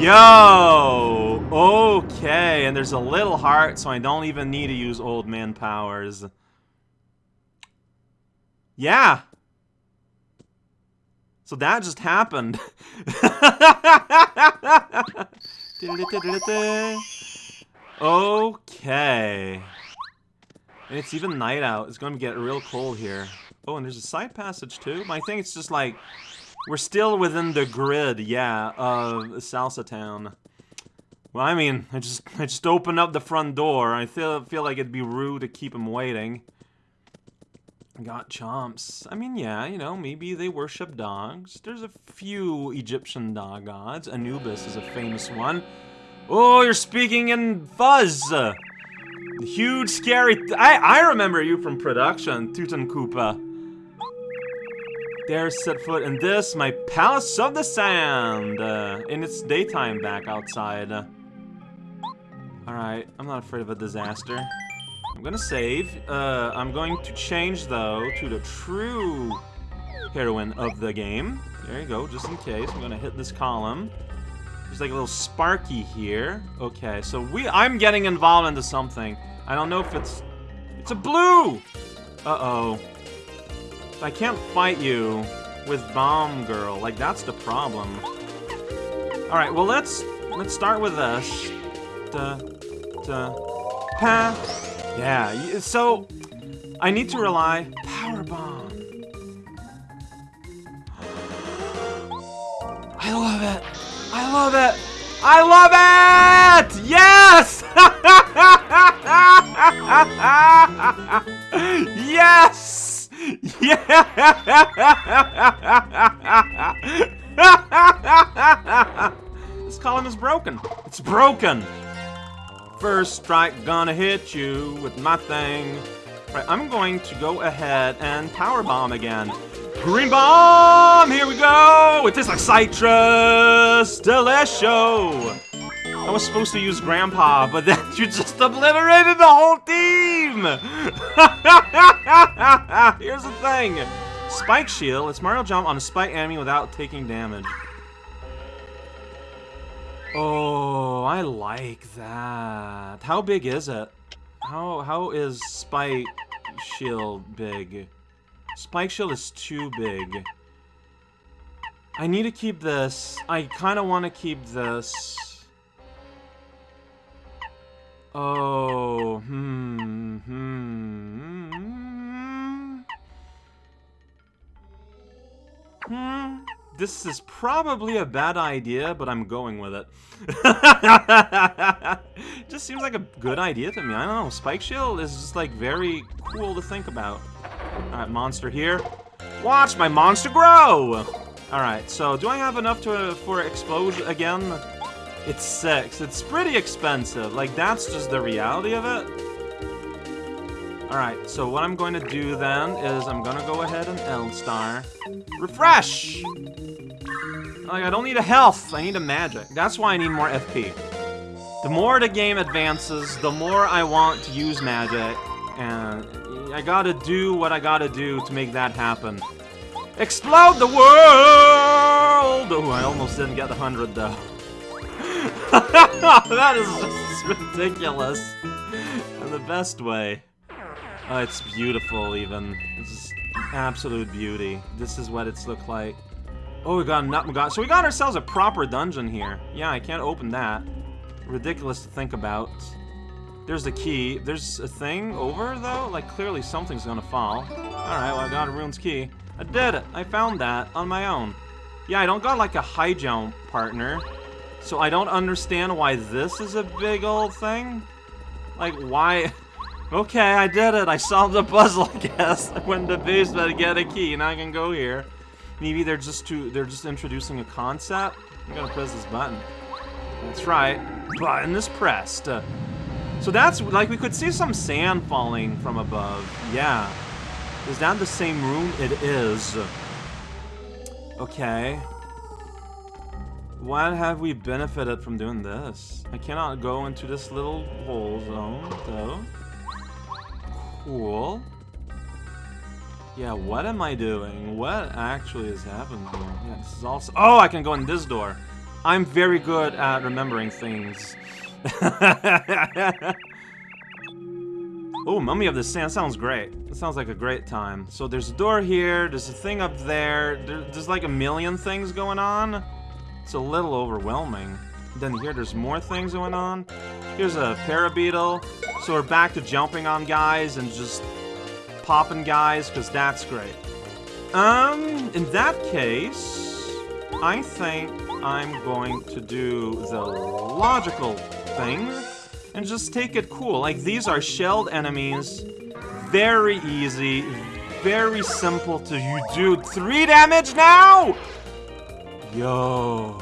Yo! Okay, and there's a little heart, so I don't even need to use old man powers. Yeah! So that just happened. okay. And it's even night out. It's going to get real cold here. Oh, and there's a side passage too? I think it's just like... We're still within the grid, yeah, of Salsa Town. Well, I mean, I just I just opened up the front door. I feel feel like it'd be rude to keep him waiting. Got chomps. I mean, yeah, you know, maybe they worship dogs. There's a few Egyptian dog gods. Anubis is a famous one. Oh, you're speaking in fuzz. Huge, scary. I I remember you from production, Tutankoopa. Dare set foot in this, my palace of the sand. Uh, in its daytime back outside. Uh, Alright, I'm not afraid of a disaster. I'm gonna save. Uh, I'm going to change, though, to the true heroine of the game. There you go, just in case. I'm gonna hit this column. There's like a little Sparky here. Okay, so we- I'm getting involved into something. I don't know if it's... It's a blue! Uh-oh. I can't fight you with Bomb Girl. Like, that's the problem. Alright, well, let's... Let's start with this. Da, da, pa. Yeah, so... I need to rely... Power Bomb. I love it! I love it! I love it! Yes! yes! Yeah! this column is broken. It's broken. First strike gonna hit you with my thing. Right, I'm going to go ahead and power bomb again. Green bomb! Here we go! It tastes like citrus! Delicious! I was supposed to use Grandpa, but then you just obliterated the whole team! Here's the thing. Spike Shield lets Mario jump on a spike enemy without taking damage. Oh, I like that. How big is it? How how is Spike Shield big? Spike Shield is too big. I need to keep this. I kind of want to keep this. Oh, hmm, hmm, hmm. Hmm. This is probably a bad idea, but I'm going with it. just seems like a good idea to me. I don't know. Spike Shield is just like very cool to think about. Alright, monster here. Watch my monster grow! Alright, so do I have enough to for explosion again? It's six. It's pretty expensive. Like, that's just the reality of it. Alright, so what I'm going to do then is I'm going to go ahead and Eldstar. Refresh! Like, I don't need a health. I need a magic. That's why I need more FP. The more the game advances, the more I want to use magic. And I gotta do what I gotta do to make that happen. Explode the world! Oh, I almost didn't get the 100 though. that is just ridiculous. In the best way. Oh, it's beautiful, even. This is absolute beauty. This is what it's looked like. Oh, we got a nut. We got so we got ourselves a proper dungeon here. Yeah, I can't open that. Ridiculous to think about. There's the key. There's a thing over though. Like clearly something's gonna fall. All right, well I got a rune's key. I did it. I found that on my own. Yeah, I don't got like a high jump partner. So I don't understand why this is a big old thing. Like, why... Okay, I did it. I solved the puzzle, I guess. I went to the basement to get a key, and I can go here. Maybe they're just too, they're just introducing a concept. I'm gonna press this button. That's right. Button is pressed. So that's, like, we could see some sand falling from above. Yeah. Is that the same room? It is. Okay. What have we benefited from doing this? I cannot go into this little hole zone, though. Cool. Yeah, what am I doing? What actually is happening here? Yeah, this is also- Oh, I can go in this door. I'm very good at remembering things. oh, Mummy of the Sand sounds great. It sounds like a great time. So there's a door here, there's a thing up there there's like a million things going on. It's a little overwhelming. Then here, there's more things going on. Here's a parabeetle. So we're back to jumping on guys and just popping guys, because that's great. Um, in that case, I think I'm going to do the logical thing and just take it cool. Like, these are shelled enemies. Very easy. Very simple to you do. Three damage now? Yo.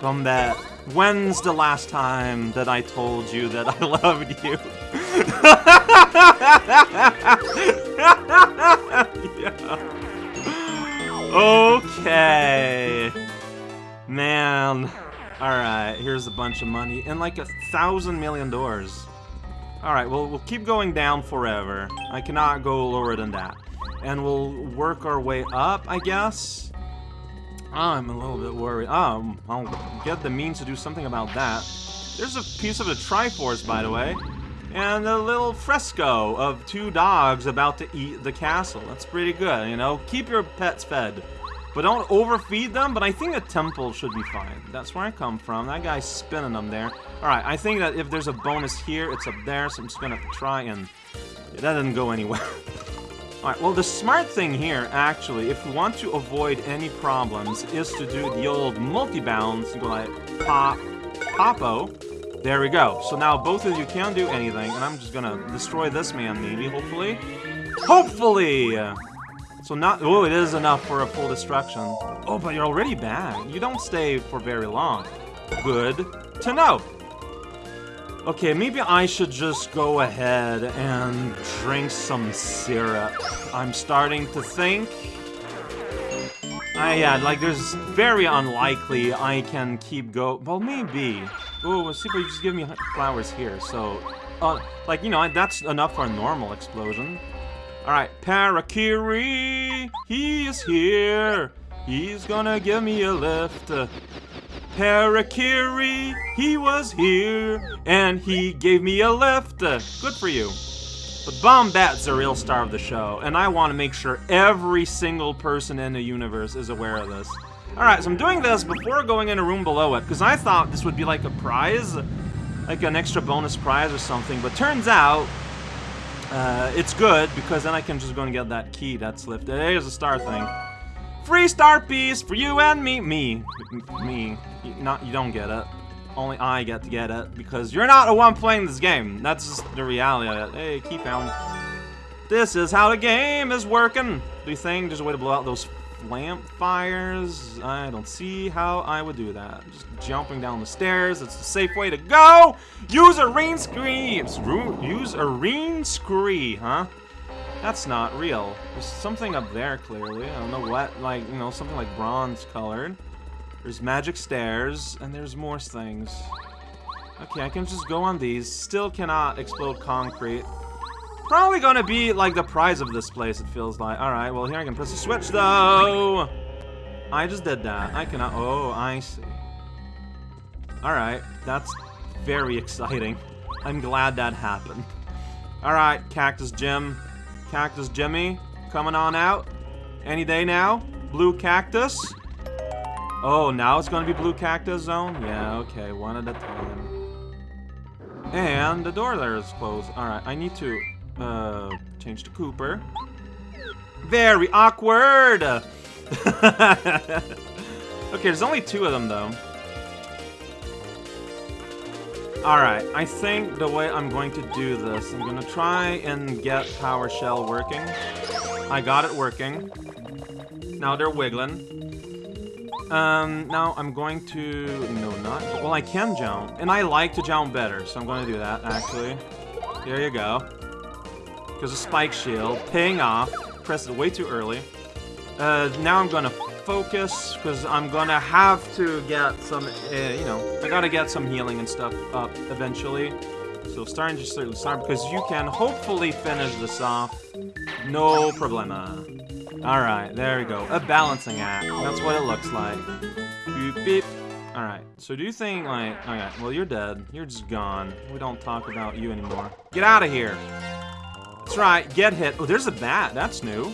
From that, when's the last time that I told you that I loved you? Okay. Man. Alright, here's a bunch of money. And like a thousand million doors. Alright, well, we'll keep going down forever. I cannot go lower than that and we'll work our way up, I guess. I'm a little bit worried. Um, I'll get the means to do something about that. There's a piece of the Triforce, by the way. And a little fresco of two dogs about to eat the castle. That's pretty good, you know? Keep your pets fed. But don't overfeed them, but I think a temple should be fine. That's where I come from. That guy's spinning them there. Alright, I think that if there's a bonus here, it's up there, so I'm just gonna try and... That didn't go anywhere. Alright, well the smart thing here, actually, if we want to avoid any problems, is to do the old multi-bounds, go like pop, popo. There we go. So now both of you can't do anything, and I'm just gonna destroy this man, maybe, hopefully. Hopefully! So not- oh, it is enough for a full destruction. Oh, but you're already back. You don't stay for very long. Good to know. Okay, maybe I should just go ahead and drink some syrup. I'm starting to think... I, yeah, like, there's very unlikely I can keep go- well, maybe. Oh, see, but you just give me flowers here, so... Uh, like, you know, that's enough for a normal explosion. Alright, Parakarry! He is here! He's gonna give me a lift. Parakarry, he was here, and he gave me a lift. Good for you. But Bombette's the real star of the show, and I want to make sure every single person in the universe is aware of this. Alright, so I'm doing this before going in a room below it, because I thought this would be like a prize, like an extra bonus prize or something, but turns out uh, it's good, because then I can just go and get that key that's lifted. There's a star thing. Free star piece for you and me. Me. Me. You, not, you don't get it. Only I get to get it, because you're not the one playing this game. That's just the reality of it. Hey, keep on. This is how the game is working. Do you think there's a way to blow out those lamp fires? I don't see how I would do that. Just jumping down the stairs. It's the safe way to go. Use a rain scree. Use a rain scree, huh? That's not real. There's something up there, clearly. I don't know what, like, you know, something like bronze colored. There's magic stairs, and there's more things. Okay, I can just go on these. Still cannot explode concrete. Probably gonna be, like, the prize of this place, it feels like. Alright, well, here I can press the switch, though! I just did that. I cannot... Oh, I see. Alright, that's very exciting. I'm glad that happened. Alright, Cactus Jim. Cactus Jimmy, coming on out. Any day now. Blue Cactus. Oh, now it's gonna be Blue Cactus Zone? Yeah, okay, one at a time. And the door there is closed. Alright, I need to, uh, change to Kooper. Very awkward! okay, there's only two of them, though. Alright, I think the way I'm going to do this, I'm to try and get Power Shell working. I got it working. Now they're wiggling. Um, now I'm going to... No, not... Well, I can jump. And I like to jump better, so I'm to do that, actually. Here you go. There's a spike shield. Paying off. Pressed it way too early. Uh, now I'm to focus, because I'm gonna have to get some, uh, you know, I gotta get some healing and stuff up eventually. So starting to start, start because you can hopefully finish this off. No problema. Alright, there we go. A balancing act. That's what it looks like. Beep. Alright, so do you think, like... Okay, well, you're dead. You're just gone. We don't talk about you anymore. Get out of here! That's right, get hit. Oh, there's a bat. That's new.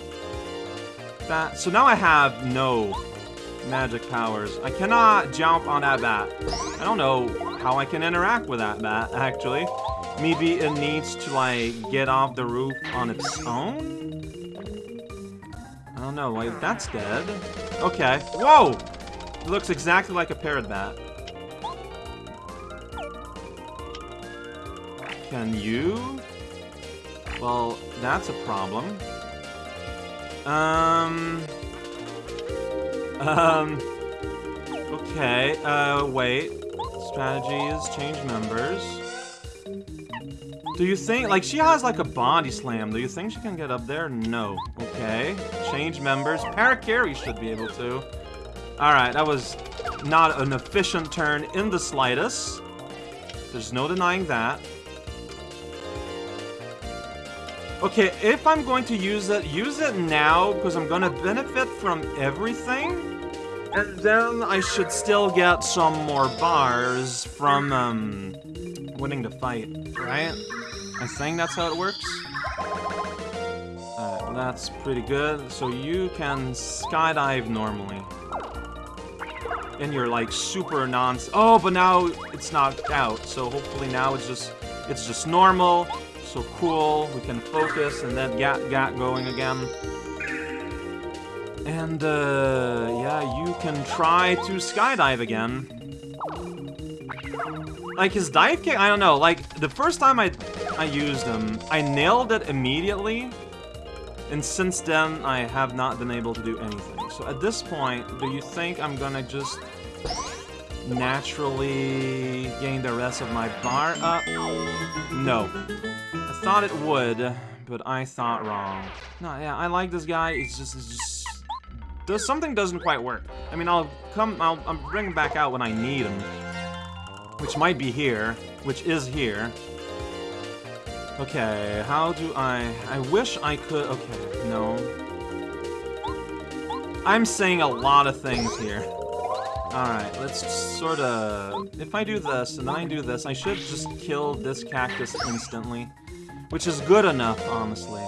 Bat. So now I have no magic powers. I cannot jump on that bat. I don't know how I can interact with that bat, actually. Maybe it needs to, like, get off the roof on its own? I don't know, like, that's dead. Okay. Whoa! It looks exactly like a parrot bat. Can you? Well, that's a problem. Um... Um... Okay, uh, wait. Strategy is change members. Do you think, like, she has, like, a body slam. Do you think she can get up there? No. Okay. Change members. Parakarry should be able to. Alright, that was not an efficient turn in the slightest. There's no denying that. Okay, if I'm going to use it, use it now, because I'm going to benefit from everything. And then I should still get some more bars from, um, winning the fight, right? I think that's how it works. Alright, that's pretty good. So you can skydive normally. And you're like super non- Oh, but now it's knocked out, so hopefully now it's just, it's just normal. So cool, we can focus and then get, get going again. And, uh, yeah, you can try to skydive again. Like, his dive kick, I don't know, like, the first time I, I used him, I nailed it immediately, and since then, I have not been able to do anything. So at this point, do you think I'm gonna just naturally gain the rest of my bar up? No I thought it would, but I thought wrong. No, yeah, I like this guy. It's just, it's just, does something doesn't quite work. I mean, I'll come, I'll, I'll bring him back out when I need him, which might be here, which is here. Okay, how do I? I wish I could. Okay, no. I'm saying a lot of things here. Alright, let's sort of... If I do this, and I do this, I should just kill this cactus instantly. Which is good enough, honestly.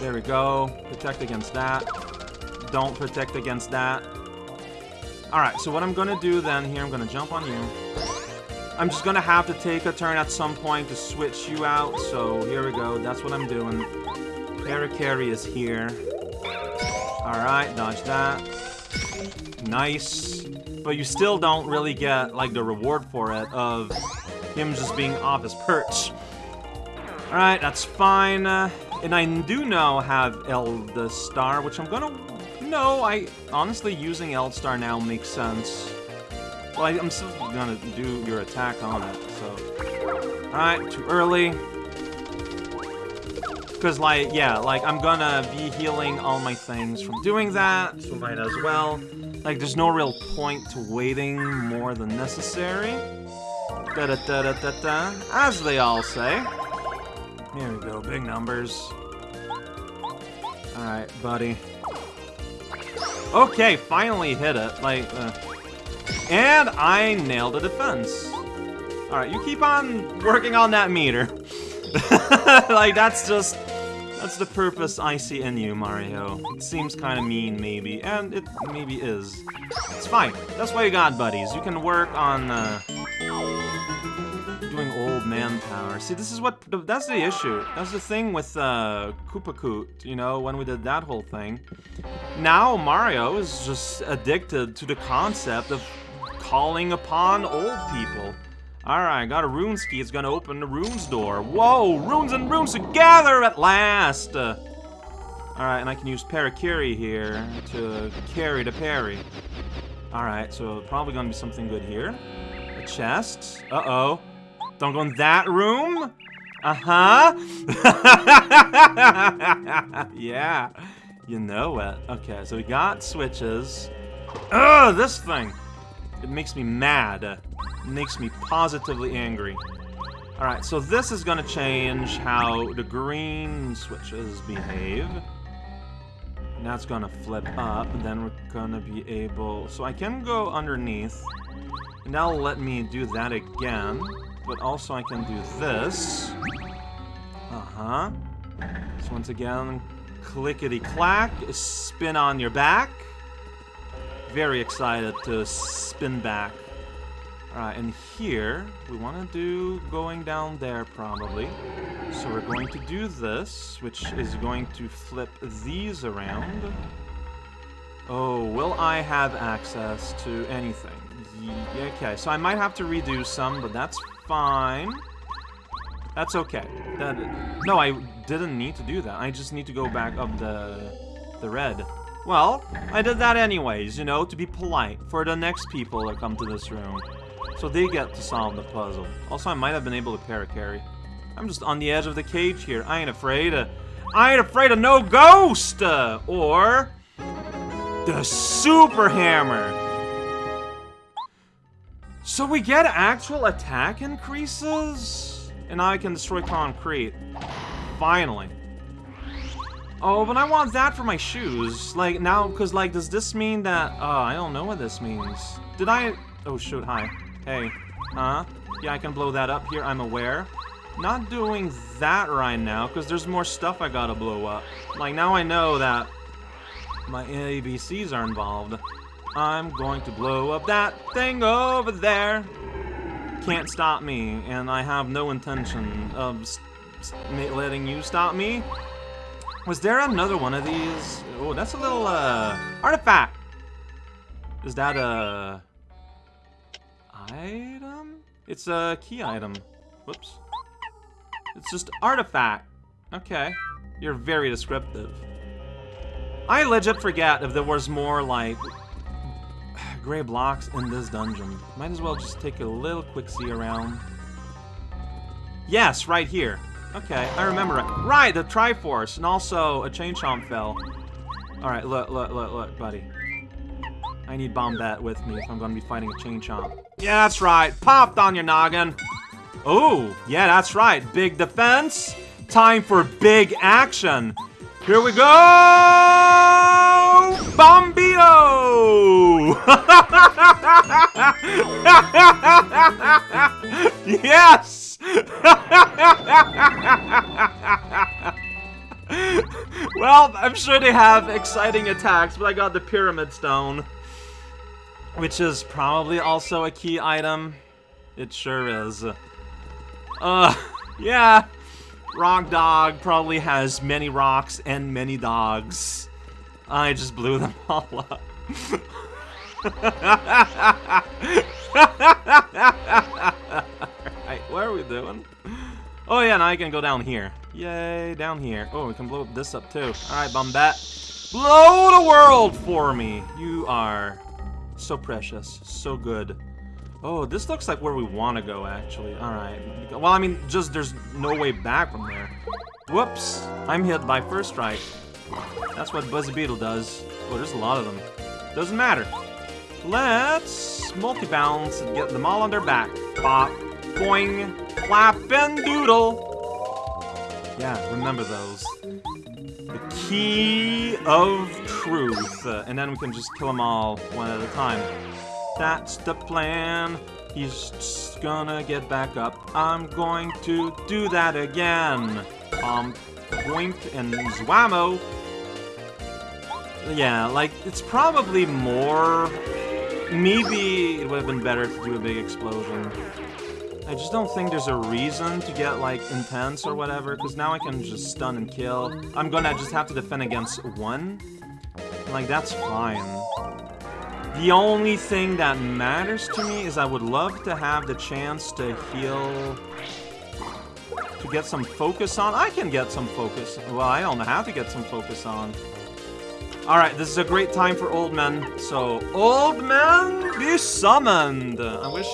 There we go. Protect against that. Don't protect against that. Alright, so what I'm gonna do then here, I'm gonna jump on you. I'm just gonna have to take a turn at some point to switch you out, so here we go. That's what I'm doing. Parakarry is here. Alright, dodge that. Nice. But you still don't really get, like, the reward for it of him just being off his perch. Alright, that's fine. Uh, and I do now have Eldstar, which I'm gonna... No, I... Honestly, using Eldstar now makes sense. Well, I, am still gonna do your attack on it, so... Alright, too early. Because, like, yeah, like, I'm gonna be healing all my things from doing that, so might as well. Like, there's no real point to waiting more than necessary. Da da da da da da, as they all say. Here we go, big numbers. Alright, buddy. Okay, finally hit it. Like, uh, and I nailed a defense. Alright, you keep on working on that meter. like, that's just... That's the purpose I see in you, Mario. It seems kind of mean, maybe, and it maybe is. It's fine. That's why you got buddies. You can work on, uh, doing old manpower. See, this is what, that's the issue. That's the thing with uh, Koopa Koot, you know, when we did that whole thing. Now Mario is just addicted to the concept of calling upon old people. Alright, got a runes key. It's gonna open the runes door. Whoa, runes and runes together at last! Uh, Alright, and I can use Parakarry here to carry the parry. Alright, so probably gonna be something good here. A chest. Uh-oh. Don't go in that room? Uh-huh. yeah. You know it. Okay, so we got switches. Ugh, this thing. It makes me mad. Makes me positively angry. Alright, so this is gonna change how the green switches behave. Now it's gonna flip up, and then we're gonna be able... So I can go underneath. And that'll let me do that again. But also I can do this. Uh-huh. So once again, clickety-clack, spin on your back. Very excited to spin back. Alright, and here, we want to do going down there, probably. So we're going to do this, which is going to flip these around. Oh, will I have access to anything? Okay, so I might have to redo some, but that's fine. That's okay. That No, I didn't need to do that. I just need to go back up the, the red. Well, I did that anyways, you know, to be polite for the next people that come to this room. So they get to solve the puzzle. Also, I might have been able to para-carry. I'm just on the edge of the cage here. I ain't afraid of... I ain't afraid of no ghost! Uh, or... The Super Hammer! So we get actual attack increases? And now I can destroy concrete. Finally. Oh, but I want that for my shoes. Like, now, because, like, does this mean that... Oh, I don't know what this means. Did I... Oh, shoot, hi. Hey. Huh? Yeah, I can blow that up here, I'm aware. Not doing that right now, because there's more stuff I gotta blow up. Like, now I know that my ABCs are involved. I'm going to blow up that thing over there. Can't stop me, and I have no intention of letting you stop me. Was there another one of these? Oh, that's a little, uh, artifact. Is that a item? It's a key item. Whoops. It's just artifact. Okay. You're very descriptive. I legit forget if there was more, like, gray blocks in this dungeon. Might as well just take a little quick see around. Yes, right here. Okay, I remember it. Right, the Triforce, and also a Chain Chomp fell. Alright, look, look, look, look, buddy. I need Bombette with me if I'm to be fighting a Chain Chomp. Yeah, that's right. Popped on your noggin. Oh, yeah, that's right. Big defense. Time for big action. Here we go! Bombito! yes! well, I'm sure they have exciting attacks, but I got the Pyramid Stone. Which is probably also a key item. It sure is. Uh, yeah. Rock Dog probably has many rocks and many dogs. I just blew them all up. Alright, what are we doing? Oh yeah, now I can go down here. Yay, down here. Oh, we can blow this up too. Alright, Bombette. Blow the world for me! You are so precious. So good. Oh, this looks like where we want to go, actually. Alright. Well, I mean, just there's no way back from there. Whoops. I'm hit by first strike. That's what Buzzy Beetle does. Oh, there's a lot of them. Doesn't matter. Let's multi-bounce and get them all on their back. Pop, boing, clap, and doodle. Yeah, remember those. The key of truth. Uh, and then we can just kill them all one at a time. That's the plan. He's gonna get back up. I'm going to do that again. Um, Boink and Zwammo. Yeah, like, it's probably more... Maybe it would have been better to do a big explosion. I just don't think there's a reason to get, like, intense or whatever, because now I can just stun and kill. I'm gonna just have to defend against one. Like, that's fine. The only thing that matters to me is I would love to have the chance to heal... To get some focus on. I can get some focus. Well, I don't know how to get some focus on. Alright, this is a great time for old men. So, old men, be summoned! I wish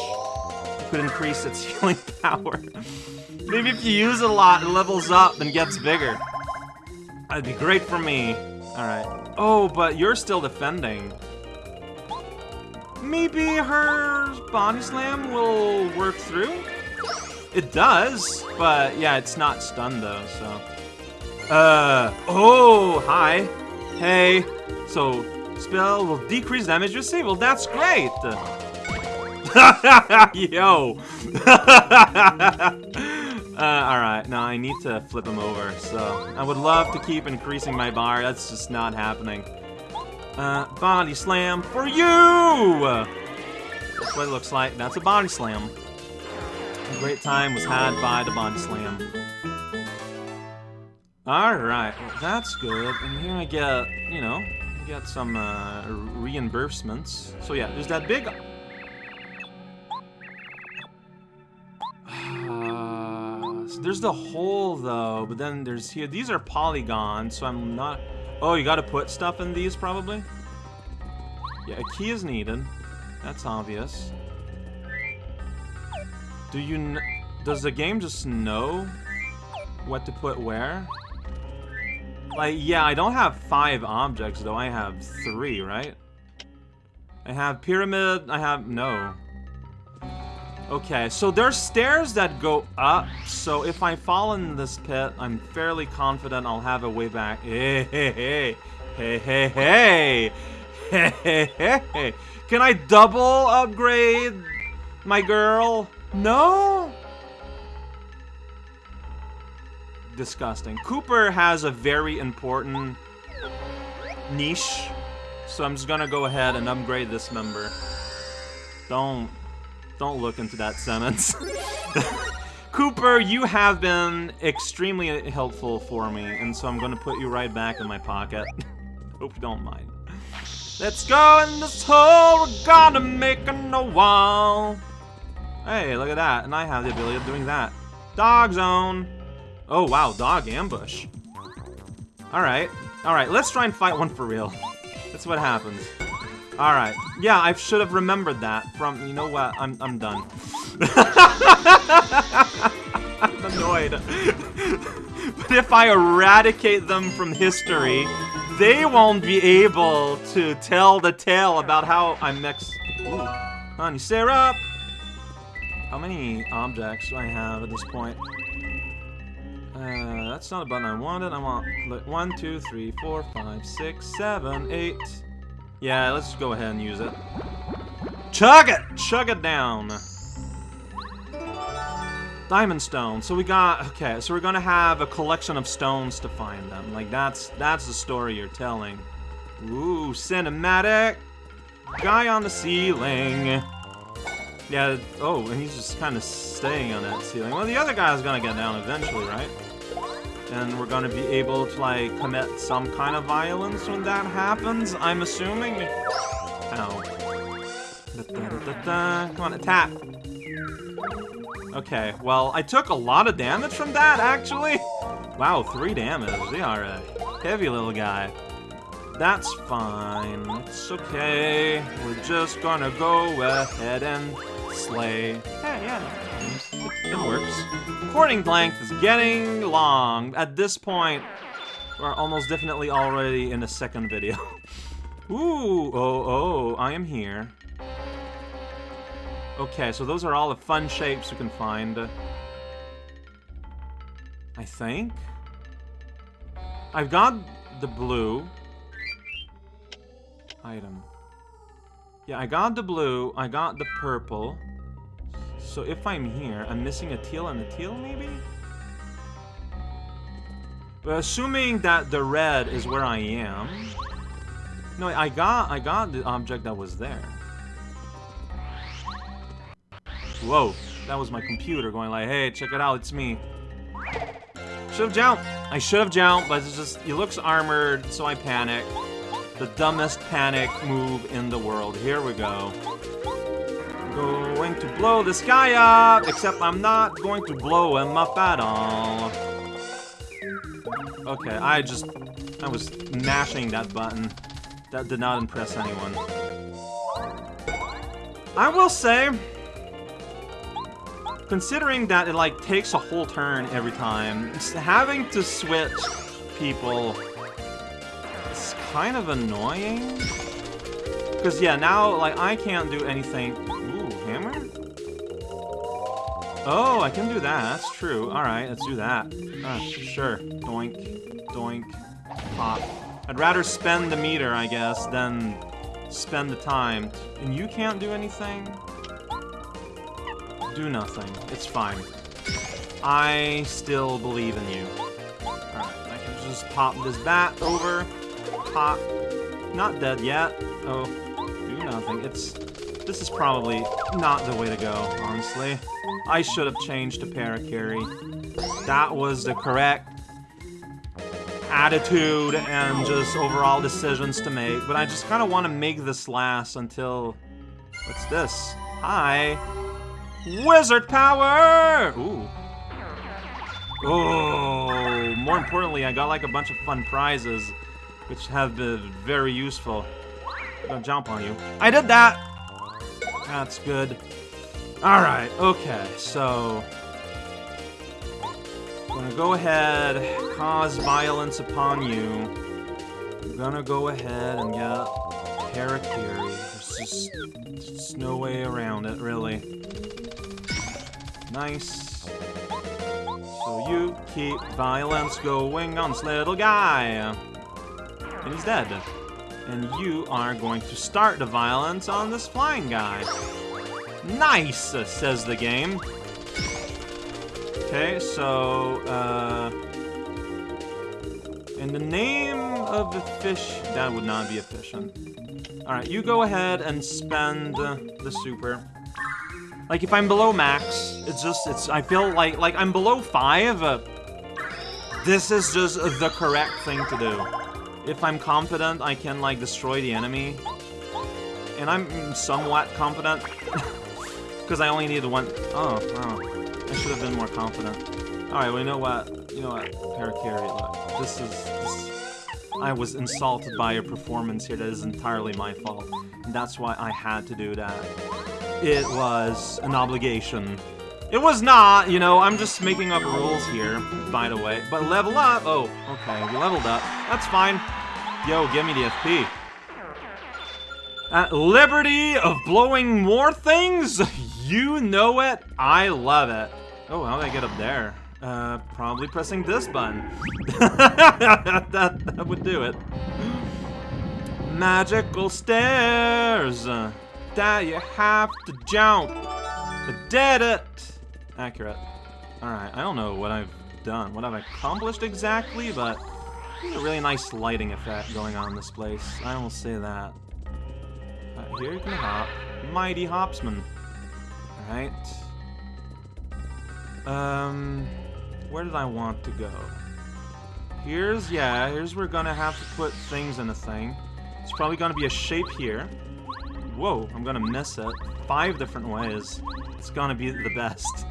could increase its healing power. Maybe if you use it a lot, it levels up and gets bigger. That'd be great for me. Alright. Oh, but you're still defending. Maybe her body slam will work through? It does, but yeah, it's not stunned though, so. Uh, oh, hi. Hey, so spell will decrease damage received. Well, that's great. Yo. uh, alright, now I need to flip him over, so... I would love to keep increasing my bar, that's just not happening. Uh, body slam for you! That's what it looks like, that's a body slam. A great time was had by the body slam. Alright, well, that's good. And here I get, you know, get some uh, reimbursements. So yeah, there's that big there's the hole, though, but then there's here. These are polygons, so I'm not... Oh, you gotta put stuff in these, probably? Yeah, a key is needed. That's obvious. Do you... Does the game just know what to put where? Like, yeah, I don't have five objects, though. I have three, right? I have pyramid, I have... No. Okay, so there's stairs that go up, so if I fall in this pit, I'm fairly confident I'll have a way back. Hey, hey, hey. Hey, hey, hey. Hey, hey. Can I double upgrade my girl? No? Disgusting. Kooper has a very important niche, so I'm just gonna go ahead and upgrade this member. Don't don't look into that sentence. Kooper, you have been extremely helpful for me, and so I'm gonna put you right back in my pocket. Hope you don't mind. Let's go in this hole, we're gonna make a wall. Hey, look at that, and I have the ability of doing that. Dog zone. Oh, wow, dog ambush. Alright, alright, let's try and fight one for real. That's what happens. Alright. Yeah, I should have remembered that from, you know what, I'm, I'm done. I'm annoyed. but if I eradicate them from history, they won't be able to tell the tale about how I mix... Ooh. Honey syrup! How many objects do I have at this point? Uh, that's not a button I wanted. I want one, two, three, four, five, six, seven, eight. Yeah, let's go ahead and use it. Chug it! Chug it down. Diamond stone. So we got okay. So we're gonna have a collection of stones to find them. Like that's that's the story you're telling. Ooh, cinematic. Guy on the ceiling. Yeah. Oh, and he's just kind of staying on that ceiling. Well, the other guy's gonna get down eventually, right? And we're gonna be able to like commit some kind of violence when that happens. I'm assuming. Ow. Da, da, da, Come on, attack. Okay, well, I took a lot of damage from that, actually. Wow, three damage. They are a heavy little guy. That's fine. It's okay. We're just gonna go ahead and slay. Hey, yeah. It works. Recording length is getting long. At this point, we're almost definitely already in a second video. Ooh, oh, oh, I am here. Okay, so those are all the fun shapes you can find. I think? I've got the blue. Item. Yeah, I got the blue, I got the purple. So if I'm here, I'm missing a teal and a teal, maybe? But assuming that the red is where I am... No, I got, I got the object that was there. Whoa, that was my computer going like, hey, check it out, it's me. Should have jumped. I should have jumped, but it's just, he looks armored, so I panic. The dumbest panic move in the world. Here we go to blow this guy up, except I'm not going to blow him up at all. Okay, I just... I was mashing that button. That did not impress anyone. I will say... Considering that it, like, takes a whole turn every time, having to switch people is kind of annoying. Because, yeah, now, like, I can't do anything Oh, I can do that. That's true. Alright, let's do that. Uh, sure. Doink. Doink. Pop. I'd rather spend the meter, I guess, than spend the time. And you can't do anything? Do nothing. It's fine. I still believe in you. Alright, I can just pop this bat over. Pop. Not dead yet. Oh, do nothing. It's... This is probably not the way to go, honestly. I should have changed to Parakarry. That was the correct attitude and just overall decisions to make, but I just kind of want to make this last until... What's this? Hi! Wizard power! Ooh. Oh, more importantly, I got like a bunch of fun prizes, which have been very useful. Gonna jump on you. I did that! That's good. Alright, okay, so... I'm gonna go ahead, cause violence upon you. I'm gonna go ahead and get Parakarry. There's just, just no way around it, really. Nice. So you keep violence going on this little guy. And he's dead. And you are going to start the violence on this flying guy. Nice, says the game. Okay, so, uh... In the name of the fish... That would not be efficient. Alright, you go ahead and spend the super. Like, if I'm below max, it's just, it's, I feel like, like, I'm below 5, uh, this is just the correct thing to do. If I'm confident I can, like, destroy the enemy, and I'm somewhat confident, because I only needed need one, oh. I should have been more confident. Alright, well, you know what? You know what? Parakarry, look. This is... This, I was insulted by your performance here. That is entirely my fault. And that's why I had to do that. It was an obligation. It was not, you know, I'm just making up rules here, by the way. But level up! Oh, okay, we leveled up. That's fine. Yo, give me the FP. At liberty of blowing more things? You know it. I love it. Oh, how do I get up there? Uh, probably pressing this button. that, that would do it. Magical stairs that you have to jump. I did it. Accurate. Alright, I don't know what I've done, what I've accomplished exactly, but there's a really nice lighting effect going on in this place. I will say that. Uh, here you can hop. Mighty Hopsman. Alright. Um, where did I want to go? Here's, yeah, here's where we're gonna have to put things in a thing. It's probably gonna be a shape here. Whoa, I'm gonna miss it. Five different ways. It's gonna be the best.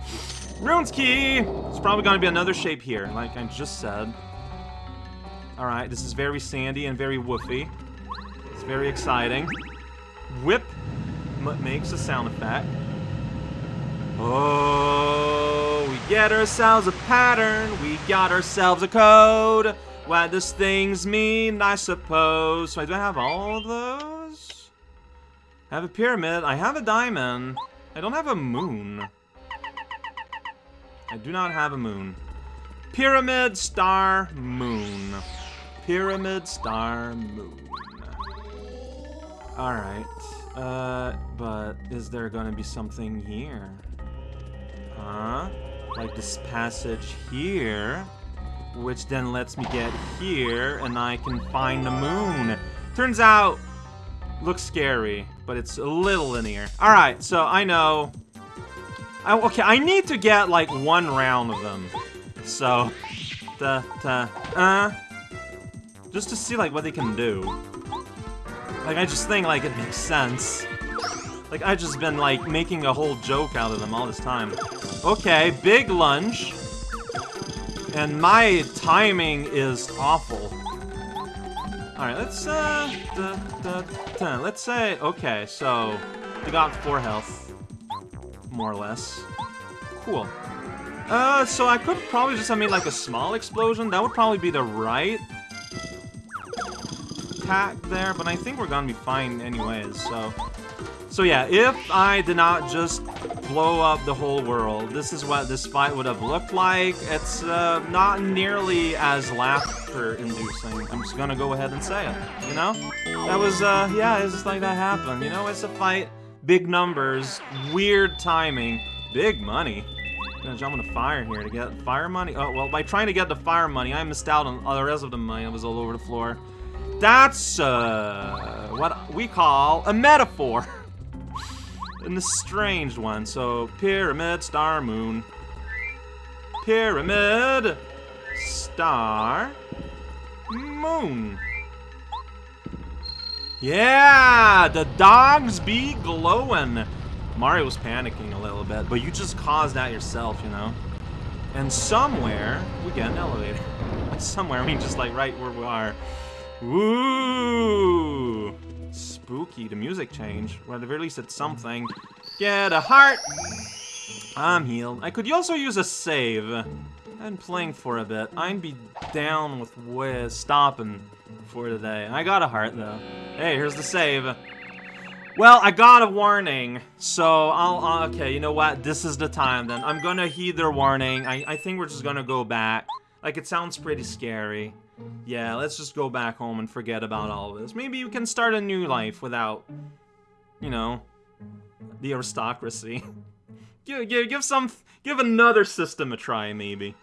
Runes key! It's probably gonna be another shape here, like I just said. Alright, this is very sandy and very woofy. It's very exciting. Whip makes a sound effect. Oh, we get ourselves a pattern, we got ourselves a code. What does things mean, I suppose? So I do I have all of those? I have a pyramid, I have a diamond. I don't have a moon. I do not have a moon. Pyramid, star, moon. Pyramid, star, moon. Alright. Uh, but is there gonna be something here? Huh? Like this passage here, which then lets me get here, and I can find the moon. Turns out, looks scary, but it's a little linear. Alright, so I know... I, okay, I need to get, like, one round of them. So, da, da, uh... Just to see, like, what they can do. Like, I just think, like, it makes sense. Like, I've just been, like, making a whole joke out of them all this time. Okay, big lunge. And my timing is awful. Alright, let's, uh, da, da, da, let's say, okay, so, we got 4 health. More or less. Cool. Uh, so I could probably just have made, like, a small explosion. That would probably be the right attack there, but I think we're gonna be fine anyways, so... So yeah, if I did not just blow up the whole world. This is what this fight would have looked like. It's uh, not nearly as laughter-inducing. I'm just gonna go ahead and say it, you know? That was, uh, yeah, it's just like that happened. You know, it's a fight, big numbers, weird timing, big money. I'm gonna jump on the fire here to get fire money. Oh, well, by trying to get the fire money, I missed out on all the rest of the money that was all over the floor. That's, uh, what we call a metaphor. and the strange one. So, pyramid, star, moon. Pyramid, star, moon. Yeah, the dogs be glowing. Mario's panicking a little bit, but you just caused that yourself, you know? And somewhere, we get an elevator. somewhere, I mean just like right where we are. Woo! Spooky. The music changed. Well, at the very least, it's something. Get a heart! I'm healed. I could also use a save. I've been playing for a bit. I'd be down with way stopping for today. I got a heart, though. Hey, here's the save. Well, I got a warning, so I'll, uh, okay, you know what? This is the time, then. I'm gonna heed their warning. I, I think we're just gonna go back. Like, it sounds pretty scary. Yeah, let's just go back home and forget about all of this. Maybe you can start a new life without, you know, the aristocracy. give, give, give some, give another system a try, maybe.